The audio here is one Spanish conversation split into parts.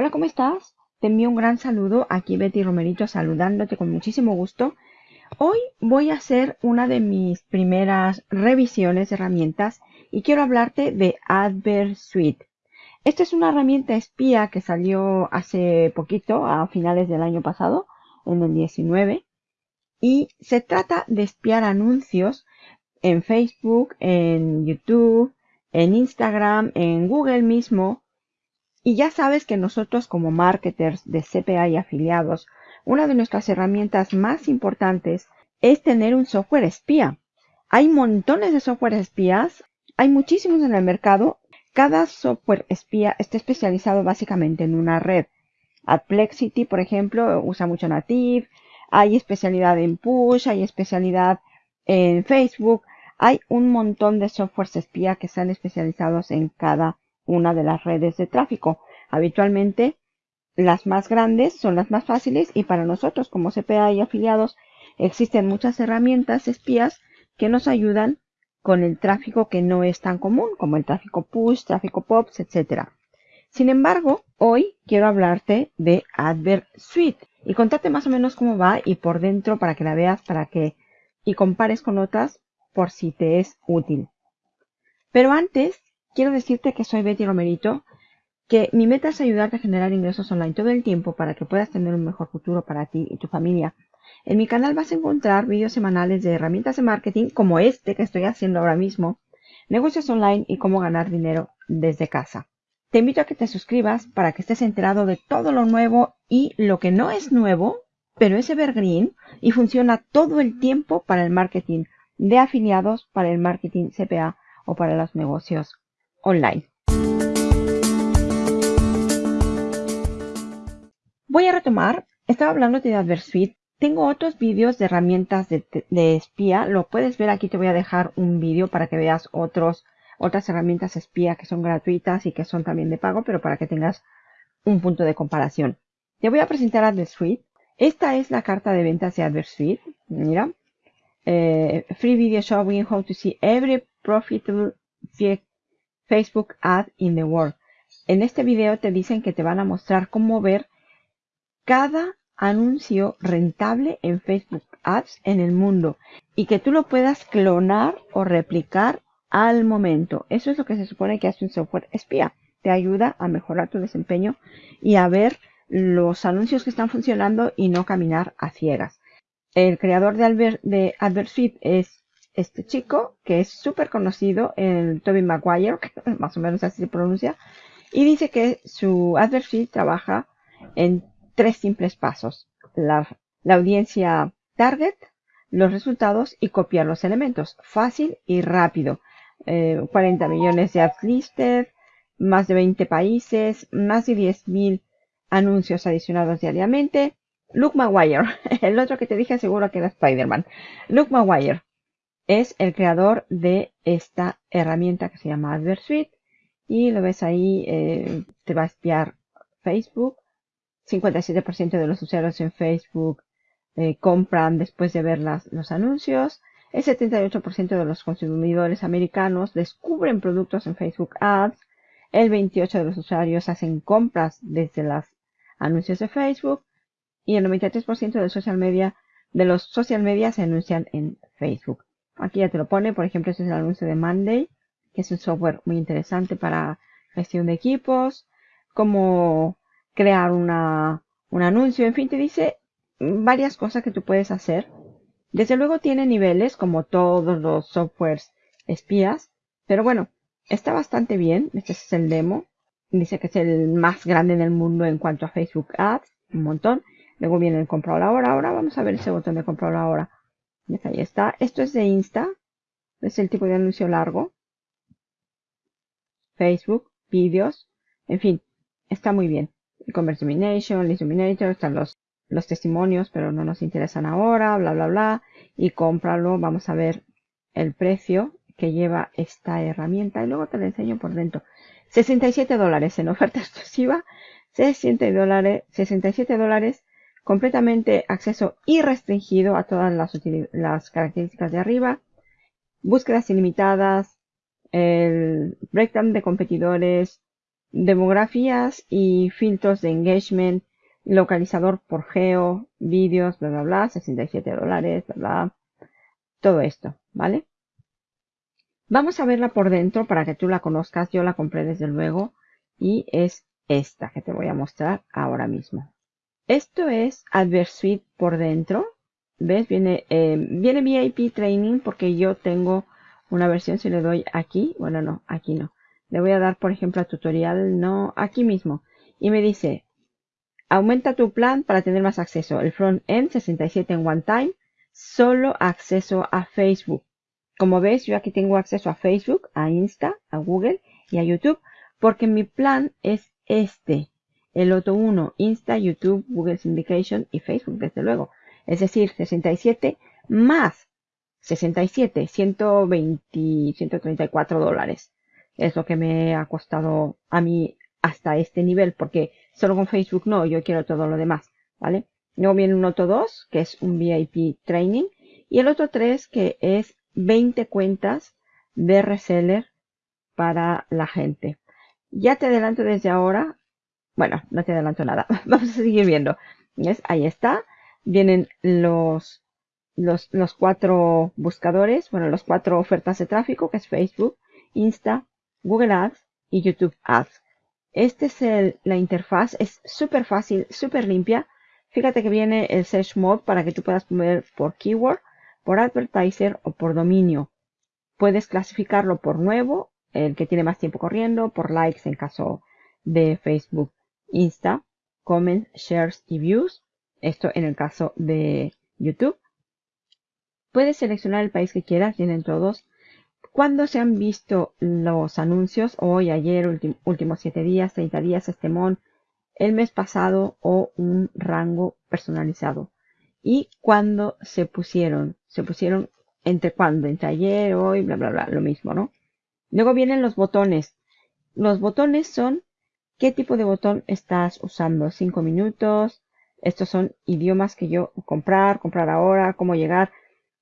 Hola, ¿cómo estás? Te envío un gran saludo. Aquí Betty Romerito saludándote con muchísimo gusto. Hoy voy a hacer una de mis primeras revisiones de herramientas y quiero hablarte de AdverSuite. Esta es una herramienta espía que salió hace poquito, a finales del año pasado, en el 19. Y se trata de espiar anuncios en Facebook, en YouTube, en Instagram, en Google mismo, y ya sabes que nosotros como marketers de CPA y afiliados, una de nuestras herramientas más importantes es tener un software espía. Hay montones de software espías, hay muchísimos en el mercado. Cada software espía está especializado básicamente en una red. Adplexity, por ejemplo, usa mucho Native. Hay especialidad en Push, hay especialidad en Facebook. Hay un montón de softwares espía que están especializados en cada una de las redes de tráfico. Habitualmente las más grandes son las más fáciles y para nosotros como CPA y afiliados existen muchas herramientas espías que nos ayudan con el tráfico que no es tan común como el tráfico push, tráfico pops, etc. Sin embargo, hoy quiero hablarte de AdvertSuite y contarte más o menos cómo va y por dentro para que la veas para que y compares con otras por si te es útil. Pero antes quiero decirte que soy Betty Romerito, que mi meta es ayudarte a generar ingresos online todo el tiempo para que puedas tener un mejor futuro para ti y tu familia. En mi canal vas a encontrar vídeos semanales de herramientas de marketing como este que estoy haciendo ahora mismo, negocios online y cómo ganar dinero desde casa. Te invito a que te suscribas para que estés enterado de todo lo nuevo y lo que no es nuevo, pero es evergreen y funciona todo el tiempo para el marketing de afiliados, para el marketing CPA o para los negocios online. Voy a retomar, estaba hablando de AdvertSuite. Tengo otros vídeos de herramientas de, espía. Lo puedes ver aquí, te voy a dejar un vídeo para que veas otros, otras herramientas espía que son gratuitas y que son también de pago, pero para que tengas un punto de comparación. Te voy a presentar AdvertSuite. Esta es la carta de ventas de AdvertSuite. Mira. Eh, free video showing how to see every profitable Facebook Ad in the World. En este video te dicen que te van a mostrar cómo ver cada anuncio rentable en Facebook Ads en el mundo y que tú lo puedas clonar o replicar al momento. Eso es lo que se supone que hace un software espía. Te ayuda a mejorar tu desempeño y a ver los anuncios que están funcionando y no caminar a ciegas. El creador de, de AdvertSuite es este chico, que es súper conocido, el Toby Maguire, más o menos así se pronuncia, y dice que su AdvertSuite trabaja en tres simples pasos. La, audiencia target, los resultados y copiar los elementos. Fácil y rápido. 40 eh, millones de ads listed, más de 20 países, más de 10.000 anuncios adicionados diariamente. Luke Maguire, el otro que te dije seguro que era Spider-Man. Luke Maguire, es el creador de esta herramienta que se llama AdvertSuite y lo ves ahí, eh, te va a espiar Facebook. 57% de los usuarios en Facebook eh, compran después de ver los anuncios. El 78% de los consumidores americanos descubren productos en Facebook Ads. El 28% de los usuarios hacen compras desde los anuncios de Facebook. Y el 93% de, los social media se anuncian en Facebook. Aquí ya te lo pone, por ejemplo, este es el anuncio de Monday, que es un software muy interesante para gestión de equipos, cómo crear una, un anuncio, en fin, te dice varias cosas que tú puedes hacer. Desde luego tiene niveles como todos los softwares espías, pero bueno, está bastante bien. Este es el demo. Dice que es el más grande en el mundo en cuanto a Facebook Ads, un montón. Luego viene el comprar ahora. Ahora vamos a ver ese botón de comprar ahora. Ahí está. Esto es de Insta. Es el tipo de anuncio largo. Facebook, vídeos. En fin, está muy bien. Commerce Domination, List están los, los testimonios, pero no nos interesan ahora, bla, bla, bla. Y cómpralo. Vamos a ver el precio que lleva esta herramienta. Y luego te lo enseño por dentro. 67 dólares en oferta exclusiva. 67 dólares, 67 dólares completamente acceso irrestringido a todas las, características de arriba, búsquedas ilimitadas, el breakdown de competidores, demografías y filtros de engagement, localizador por geo, vídeos, bla, bla, bla, 67 dólares, bla, bla, todo esto, ¿vale? Vamos a verla por dentro para que tú la conozcas. Yo la compré desde luego y es esta que te voy a mostrar ahora mismo. Esto es AdvertSuite por dentro. ¿Ves? Viene, eh, viene VIP Training porque yo tengo una versión. Si le doy aquí, bueno, no, aquí no. Le voy a dar, por ejemplo, a tutorial, no, aquí mismo. Y me dice, aumenta tu plan para tener más acceso. El front-end 67 en one time. Solo acceso a Facebook. Como ves, yo aquí tengo acceso a Facebook, a Insta, a Google y a YouTube. Porque mi plan es este. El otro uno, Insta, YouTube, Google Syndication y Facebook, desde luego. Es decir, 67 más 67, 120, 134 dólares. Es lo que me ha costado a mí hasta este nivel, porque solo con Facebook no, yo quiero todo lo demás, ¿vale? Luego viene un otro 2, que es un VIP Training, y el otro 3, que es 20 cuentas de reseller para la gente. Ya te adelanto desde ahora bueno, no te adelanto nada. Vamos a seguir viendo. ¿Ves? Ahí está. Vienen los, los, los cuatro buscadores, bueno, los cuatro ofertas de tráfico, que es Facebook, Insta, Google Ads y YouTube Ads. Este es la interfaz, es súper fácil, súper limpia. Fíjate que viene el Search Mode para que tú puedas poner por keyword, por advertiser o por dominio. Puedes clasificarlo por nuevo, el que tiene más tiempo corriendo, por likes en caso de Facebook. Insta, comments, shares y views. Esto en el caso de YouTube. Puedes seleccionar el país que quieras, tienen todos. Cuando se han visto los anuncios, hoy, ayer, últimos 7 días, 30 días, este mon, el mes pasado o un rango personalizado. Y cuando se pusieron, se pusieron entre cuándo, entre ayer, hoy, bla, bla, bla, lo mismo, ¿no? Luego vienen los botones. Los botones son ¿Qué tipo de botón estás usando? ¿Cinco minutos? Estos son idiomas que yo comprar, comprar ahora, cómo llegar.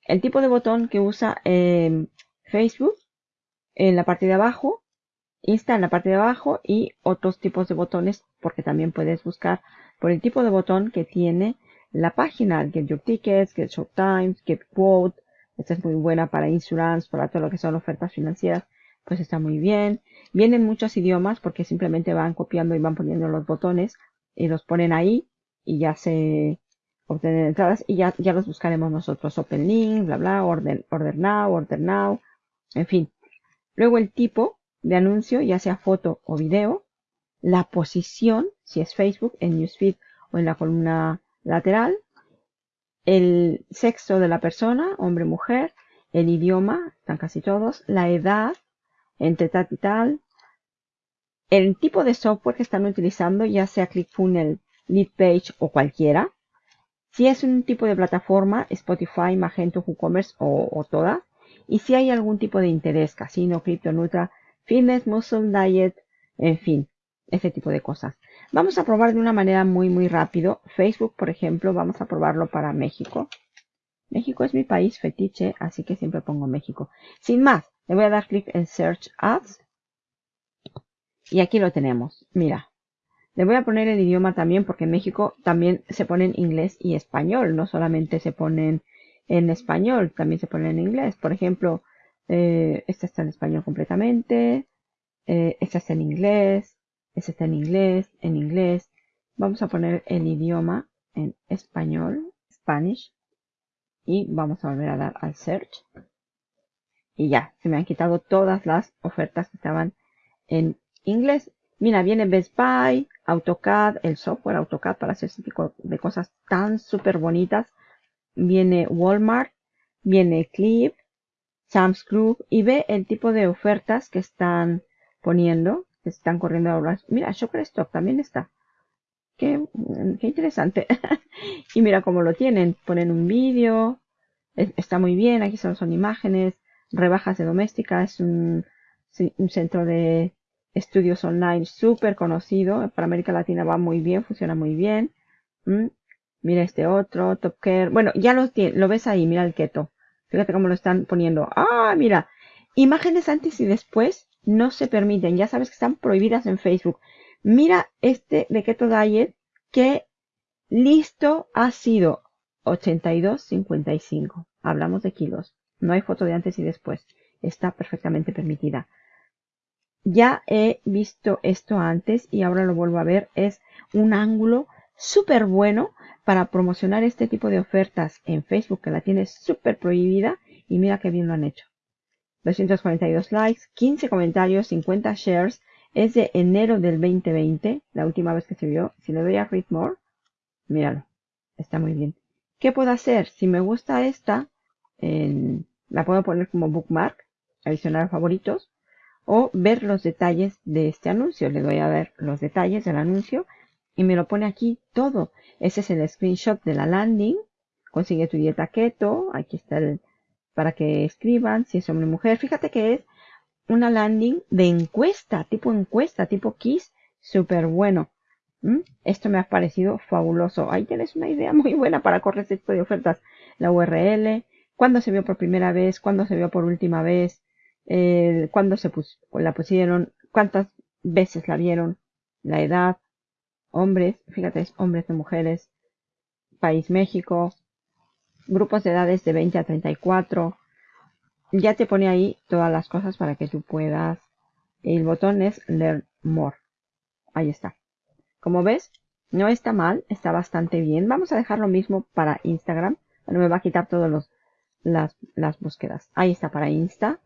El tipo de botón que usa em, Facebook en la parte de abajo, Insta en la parte de abajo y otros tipos de botones porque también puedes buscar por el tipo de botón que tiene la página. Get Your Tickets, Get Times, Get Quote. Esta es muy buena para insurance, para todo lo que son ofertas financieras pues está muy bien. Vienen muchos idiomas porque simplemente van copiando y van poniendo los botones y los ponen ahí y ya se obtienen entradas y ya, ya los buscaremos nosotros. Open link, bla, bla, order, order now, order now, en fin. Luego el tipo de anuncio, ya sea foto o video. La posición, si es Facebook, en Newsfeed o en la columna lateral. El sexo de la persona, hombre, mujer. El idioma, están casi todos. La edad, entre tal y tal. El tipo de software que están utilizando, ya sea ClickFunnels, LeadPage o cualquiera. Si es un tipo de plataforma, Spotify, Magento, WooCommerce o, o. Y si hay algún tipo de interés, casino, cripto, nutra, fitness, muscle, diet, en fin, ese tipo de cosas. Vamos a probar de una manera muy, muy rápido. Facebook, por ejemplo, vamos a probarlo para México. México es mi país fetiche, así que siempre pongo México. Sin más, le voy a dar clic en Search Ads. Y aquí lo tenemos. Mira. Le voy a poner el idioma también porque en México también se pone en inglés y español. No solamente se ponen en español, también se ponen en inglés. Por ejemplo, eh, esta está en español completamente. Eh, esta está en inglés. Esta está en inglés, en inglés. Vamos a poner el idioma en español, Spanish. Y vamos a volver a dar al search y ya, se me han quitado todas las ofertas que estaban en inglés. Mira, viene Best Buy, AutoCAD, el software AutoCAD para hacer ese tipo de cosas tan súper bonitas. Viene Walmart, viene Clip, Sam's Club y ve el tipo de ofertas que están poniendo, que están corriendo ahora. Mira, Shopperstock también está. Qué, qué interesante. y mira cómo lo tienen. Ponen un vídeo. Está muy bien. Aquí son imágenes rebajas de doméstica, es un, centro de estudios online súper conocido. Para América Latina va muy bien, funciona muy bien. Mira este otro, Top Care. Bueno, ya lo, lo ves ahí, mira el keto. Fíjate cómo lo están poniendo. Ah, mira. Imágenes antes y después no se permiten. Ya sabes que están prohibidas en Facebook. Mira este de Keto Diet que listo ha sido 82.55. Hablamos de kilos. No hay foto de antes y después. Está perfectamente permitida. Ya he visto esto antes y ahora lo vuelvo a ver. Es un ángulo súper bueno para promocionar este tipo de ofertas en Facebook que la tiene súper prohibida y mira qué bien lo han hecho. 242 likes, 15 comentarios, 50 shares. Es de enero del 2020, la última vez que se vio. Si le doy a Read More, míralo, está muy bien. ¿Qué puedo hacer? Si me gusta esta, la puedo poner como bookmark, adicionar favoritos, o ver los detalles de este anuncio. Le doy a ver los detalles del anuncio y me lo pone aquí todo. Ese es el screenshot de la landing. Consigue tu dieta keto. Aquí está el para que escriban si es hombre o mujer. Fíjate que es una landing de encuesta, tipo encuesta, tipo Kiss, súper bueno. Esto me ha parecido fabuloso. Ahí tienes una idea muy buena para correr este tipo de ofertas. La URL, cuándo se vio por primera vez, cuándo se vio por última vez, eh, cuándo se la pusieron, cuántas veces la vieron, la edad, hombres, fíjate, es hombres de mujeres, país México, grupos de edades de 20 a 34. Ya te pone ahí todas las cosas para que tú puedas. El botón es Learn More. Ahí está. Como ves, no está mal, está bastante bien. Vamos a dejar lo mismo para Instagram. Bueno, me va a quitar todas las, las búsquedas. Ahí está para Insta.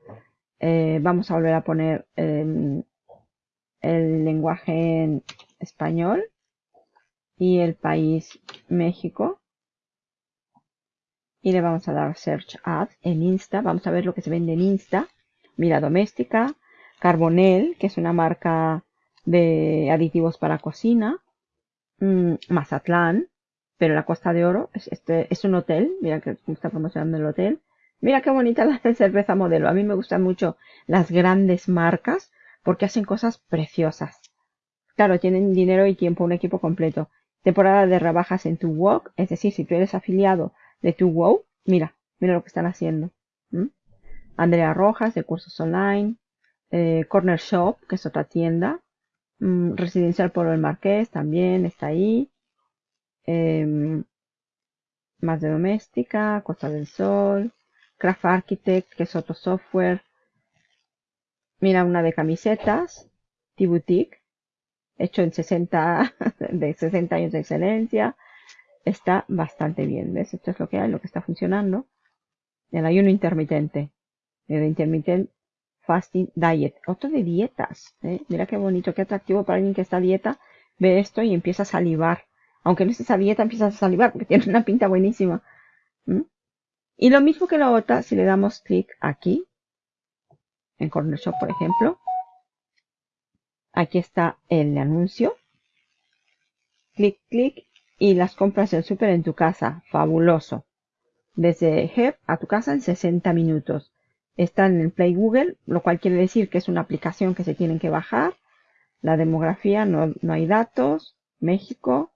Eh, vamos a volver a poner em, el lenguaje en español y el país México. Y le vamos a dar Search Ads en Insta. Vamos a ver lo que se vende en Insta. Mira, doméstica. Carbonel, que es una marca de aditivos para cocina. Mm, Mazatlán, pero la Costa de Oro. Es, este, es un hotel. Mira que está promocionando el hotel. Mira qué bonita la cerveza modelo. A mí me gustan mucho las grandes marcas porque hacen cosas preciosas. Claro, tienen dinero y tiempo, un equipo completo temporada de rebajas en tu Walk, es decir, si tú eres afiliado de tu Wow, mira, mira lo que están haciendo. Andrea Rojas de cursos online, eh, Corner Shop, que es otra tienda, mm, Residencial Polo el Marqués también está ahí, em, más de doméstica, Costa del Sol, Craft Architect, que es otro software, mira una de camisetas, T-Boutique, hecho en 60, de 60 años de excelencia. Está bastante bien, ¿ves? Esto es lo que hay, lo que está funcionando. El ayuno intermitente. El intermittent fasting diet. Otro de dietas. ¿eh? Mira qué bonito, qué atractivo para alguien que está a dieta. Ve esto y empieza a salivar. Aunque no estés a dieta, empiezas a salivar porque tiene una pinta buenísima. Y lo mismo que la otra, si le damos clic aquí, en Corner Shop, por ejemplo, Aquí está el anuncio. Clic, clic y las compras del súper en tu casa. Fabuloso. Desde Hep a tu casa en 60 minutos. Está en el Play Google, lo cual quiere decir que es una aplicación que se tienen que bajar. La demografía, no, no hay datos. México,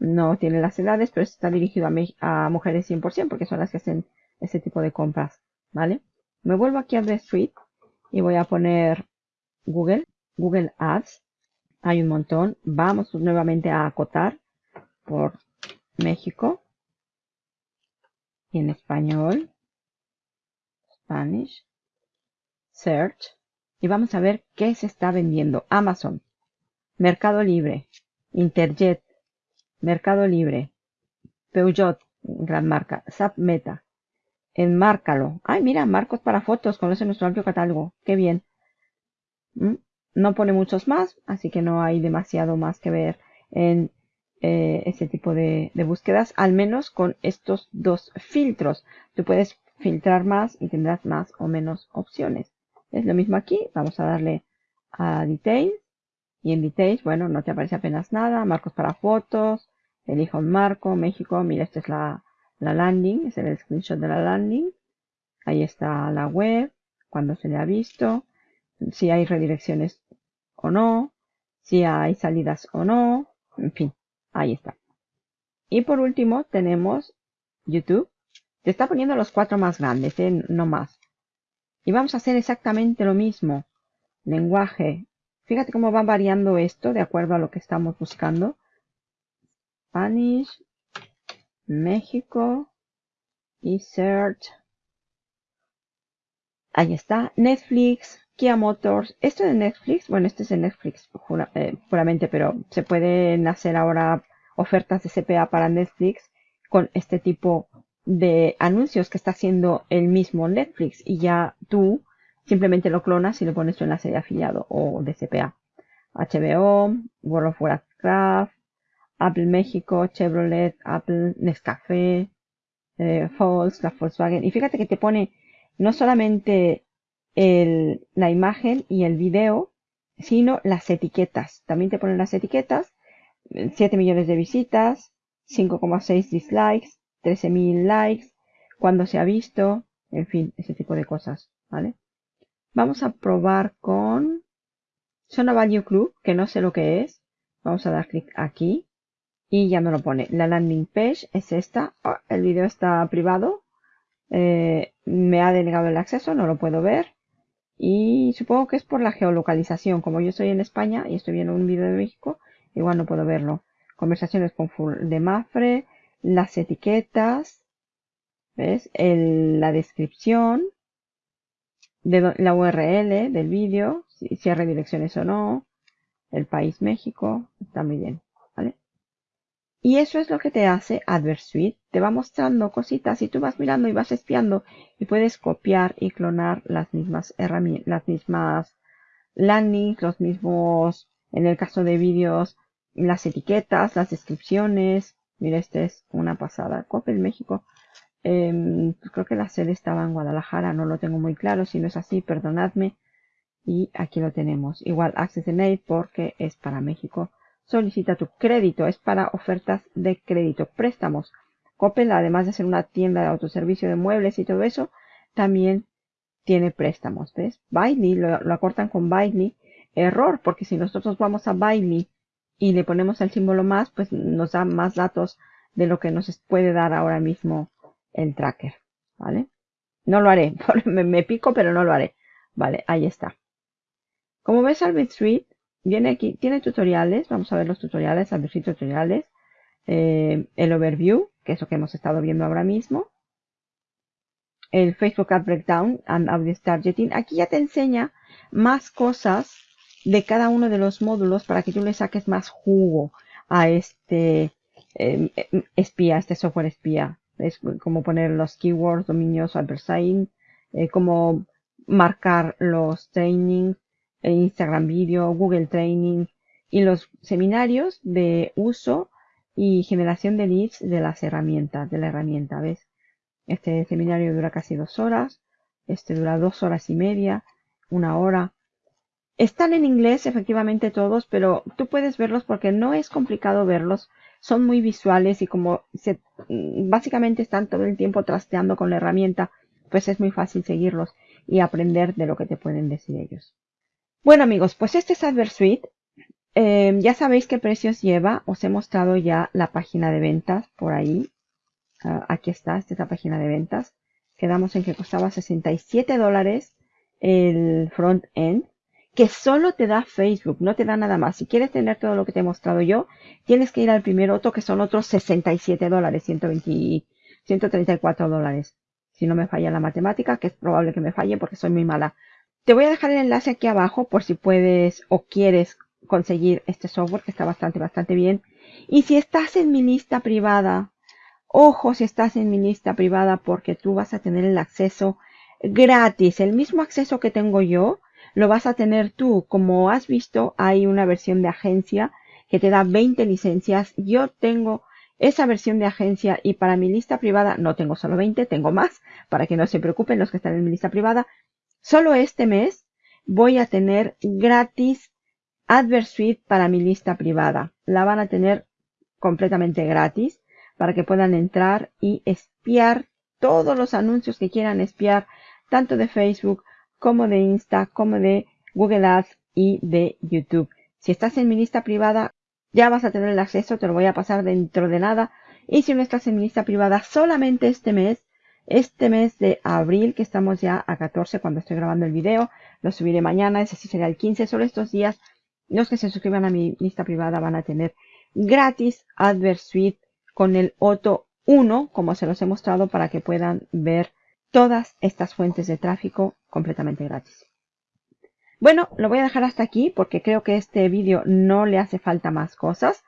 no tiene las edades, pero está dirigido a, a mujeres 100% porque son las que hacen ese tipo de compras. ¿Vale? Me vuelvo aquí a The Street y voy a poner Google. Google Ads. Hay un montón. Vamos nuevamente a acotar por México. Y en español. Spanish. Search. Y vamos a ver qué se está vendiendo. Amazon. Mercado Libre. Interjet. Mercado Libre. Peugeot. Gran marca. SAP Meta. Enmárcalo. Ay, mira, marcos para fotos. Conoce nuestro amplio catálogo. Qué bien. ¿Mm? No pone muchos más, así que no hay demasiado más que ver en eh, este tipo de, búsquedas, al menos con estos dos filtros. Tú puedes filtrar más y tendrás más o menos opciones. Es lo mismo aquí, vamos a darle a Details. Y en Details, bueno, no te aparece apenas nada. Marcos para fotos, elijo un marco, México, mira, esta es la, la landing, es el screenshot de la landing. Ahí está la web, cuando se le ha visto, si hay redirecciones o no, si hay salidas o no, en fin, ahí está. Y por último tenemos YouTube. Te está poniendo los cuatro más grandes, ¿eh? no más. Y vamos a hacer exactamente lo mismo. lenguaje. Fíjate cómo va variando esto de acuerdo a lo que estamos buscando. Spanish, México search. Ahí está. Netflix, Kia Motors. Esto de Netflix, bueno, este es de Netflix eh, puramente, pero se pueden hacer ahora ofertas de CPA para Netflix con este tipo de anuncios que está haciendo el mismo Netflix y ya tú simplemente lo clonas y lo pones tu enlace de afiliado o de CPA. HBO, World of Warcraft, Apple México, Chevrolet, Apple, Nescafé, eh, Volkswagen. Y fíjate que te pone no solamente el, la imagen y el video, sino las etiquetas. También te ponen las etiquetas. 7 millones de visitas, 5,6 dislikes, 13.000 likes, cuando se ha visto, en fin, ese tipo de cosas, ¿vale? Vamos a probar con Zona Value Club, que no sé lo que es. Vamos a dar clic aquí y ya me lo pone. La landing page es esta. Oh, el video está privado. Eh, me ha denegado el acceso, no lo puedo ver. Y supongo que es por la geolocalización. Como yo estoy en España y estoy viendo un video de México, igual no puedo verlo. Conversaciones con Full de Mafre, las etiquetas, ¿ves? la descripción, de la URL del vídeo, si, si hay redirecciones o no, el país México, está muy bien. Y eso es lo que te hace AdvertSuite. Te va mostrando cositas y tú vas mirando y vas espiando y puedes copiar y clonar las mismas herramientas, las mismas landings, los mismos, en el caso de vídeos, las etiquetas, las descripciones. Mira, este es una pasada. Coppel México. Em, pues creo que la sede estaba en Guadalajara, no lo tengo muy claro. Si no es así, perdonadme. Y aquí lo tenemos. Igual Access Aid porque es para México solicita tu crédito. Es para ofertas de crédito, préstamos. Coppel, además de ser una tienda de autoservicio de muebles y todo eso, también tiene préstamos, ¿ves? Bailey, lo, acortan con Bailey. Error, porque si nosotros vamos a Bailey y le ponemos el símbolo más, pues nos da más datos de lo que nos puede dar ahora mismo el tracker, ¿vale? No lo haré, me, me pico, pero no lo haré. Vale, ahí está. Como ves, Albert Street viene aquí, tiene tutoriales, vamos a ver los tutoriales, a ver si tutoriales, eh, el overview, que es lo que hemos estado viendo ahora mismo, el Facebook Ad Breakdown and Audience Targeting. Aquí ya te enseña más cosas de cada uno de los módulos para que tú le saques más jugo a este em, em, espía, este software espía. Es como poner los keywords, dominios, advertising, eh, cómo marcar los trainings, Instagram Video, Google Training y los seminarios de uso y generación de leads de las herramientas, de la herramienta, ¿ves? Este seminario dura casi dos horas, este dura dos horas y media, una hora. Están en inglés efectivamente todos, pero tú puedes verlos porque no es complicado verlos. Son muy visuales y como se, básicamente están todo el tiempo trasteando con la herramienta, pues es muy fácil seguirlos y aprender de lo que te pueden decir ellos. Bueno amigos, pues este es AdvertSuite. Eh, ya sabéis qué precios lleva. Os he mostrado ya la página de ventas por ahí. Ah, aquí está, esta es la página de ventas. Quedamos en que costaba 67 dólares el front end. Que solo te da Facebook, no te da nada más. Si quieres tener todo lo que te he mostrado yo, tienes que ir al primer otro que son otros 67 dólares, 120, 134 dólares. Si no me falla la matemática, que es probable que me falle porque soy muy mala te voy a dejar el enlace aquí abajo por si puedes o quieres conseguir este software que está bastante, bastante bien. Y si estás en mi lista privada, ojo si estás en mi lista privada porque tú vas a tener el acceso gratis. El mismo acceso que tengo yo, lo vas a tener tú. Como has visto, hay una versión de agencia que te da 20 licencias. Yo tengo esa versión de agencia y para mi lista privada no tengo solo 20, tengo más, para que no se preocupen los que están en mi lista privada. Solo este mes voy a tener gratis AdvertSuite para mi lista privada. La van a tener completamente gratis para que puedan entrar y espiar todos los anuncios que quieran espiar, tanto de Facebook como de Insta, como de Google Ads y de YouTube. Si estás en mi lista privada, ya vas a tener el acceso, te lo voy a pasar dentro de nada. Y si no estás en mi lista privada solamente este mes, Este mes de abril, que estamos ya a 14 cuando estoy grabando el video, lo subiré mañana, ese sí será el 15. Solo estos días, los que se suscriban a mi lista privada van a tener gratis AdverSuite con el Otto 1, como se los he mostrado, para que puedan ver todas estas fuentes de tráfico completamente gratis. Bueno, lo voy a dejar hasta aquí porque creo que este vídeo no le hace falta más cosas.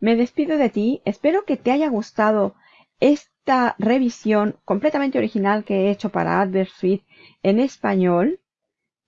Me despido de ti, espero que te haya gustado esta revisión completamente original que he hecho para AdvertSuite en español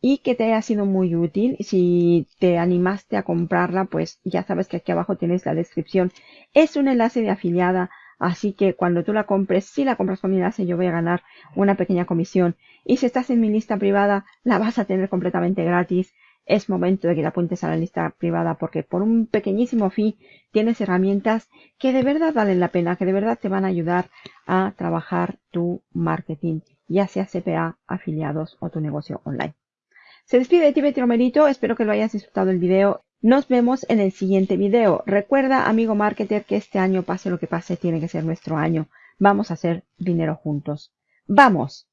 y que te haya sido muy útil. Si te animaste a comprarla, pues ya sabes que aquí abajo tienes la descripción. Es un enlace de afiliada, así que cuando tú la compres, si la compras con mi enlace, yo voy a ganar una pequeña comisión. Y si estás en mi lista privada, la vas a tener completamente gratis es momento de que te apuntes a la lista privada porque por un pequeñísimo fee tienes herramientas que de verdad valen la pena, que de verdad te van a ayudar a trabajar tu marketing, ya sea CPA, afiliados o tu negocio online. Se despide de ti Betty Romerito, espero que lo hayas disfrutado el video. Nos vemos en el siguiente video. Recuerda, amigo marketer, que este año, pase lo que pase, tiene que ser nuestro año. Vamos a hacer dinero juntos. ¡Vamos!